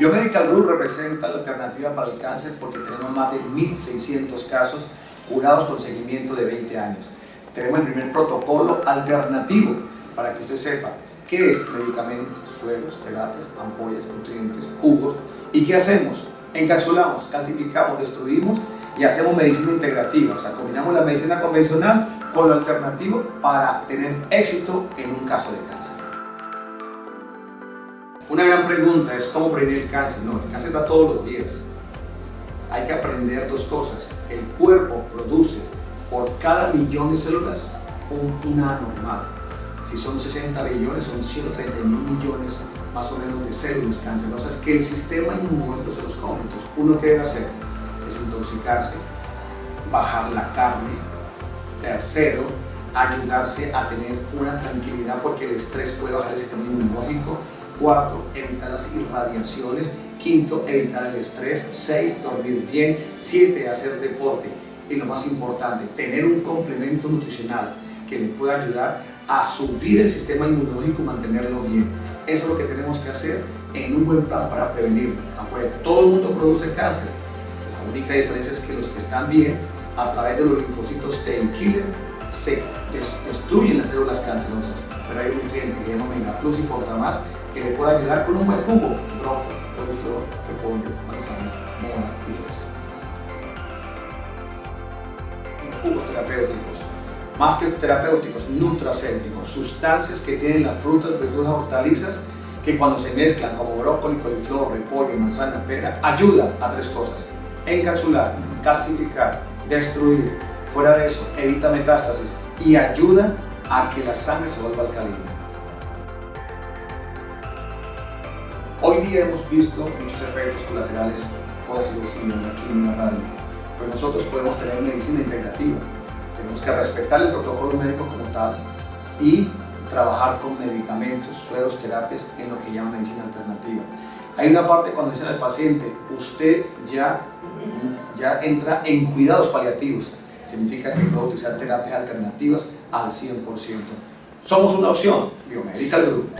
Biomedical Group representa la alternativa para el cáncer porque tenemos más de 1.600 casos curados con seguimiento de 20 años. Tenemos el primer protocolo alternativo para que usted sepa qué es medicamentos, sueros, terapias, ampollas, nutrientes, jugos y qué hacemos. Encapsulamos, calcificamos, destruimos y hacemos medicina integrativa, o sea, combinamos la medicina convencional con lo alternativo para tener éxito en un caso de cáncer. Una gran pregunta es cómo prevenir el cáncer. No, el cáncer está todos los días. Hay que aprender dos cosas. El cuerpo produce por cada millón de células una normal. Si son 60 billones, son 130 mil millones más o menos de células cancerosas que el sistema inmunológico se los come. Entonces, uno que debe hacer desintoxicarse, bajar la carne. Tercero, ayudarse a tener una tranquilidad porque el estrés puede bajar el sistema inmunológico. Cuarto, evitar las irradiaciones. Quinto, evitar el estrés. Seis, dormir bien. Siete, hacer deporte. Y lo más importante, tener un complemento nutricional que le pueda ayudar a subir el sistema inmunológico y mantenerlo bien. Eso es lo que tenemos que hacer en un buen plan para prevenirlo. Todo el mundo produce cáncer, la única diferencia es que los que están bien, a través de los linfocitos T y se destruyen las células cancerosas. Pero hay un nutriente que se llama Omega Plus y Fortamas que le puede ayudar con un buen jugo, brócoli, coliflor, repollo, manzana, mora y fresa. Jugos terapéuticos, más que terapéuticos, nutracéuticos, sustancias que tienen las frutas, verduras, hortalizas que cuando se mezclan como brócoli, coliflor, repollo, manzana, pera, ayuda a tres cosas encapsular, calcificar, destruir. Fuera de eso, evita metástasis y ayuda a que la sangre se vuelva alcalina. Hoy día hemos visto muchos efectos colaterales por la cirugía, la quimio, la radio, pero nosotros podemos tener medicina integrativa. Tenemos que respetar el protocolo médico como tal y trabajar con medicamentos, sueros, terapias en lo que llama medicina alternativa. Hay una parte cuando dicen al paciente, usted ya, ya entra en cuidados paliativos. Significa que puede utilizar terapias alternativas al 100%. Somos una opción, Biomedical Group.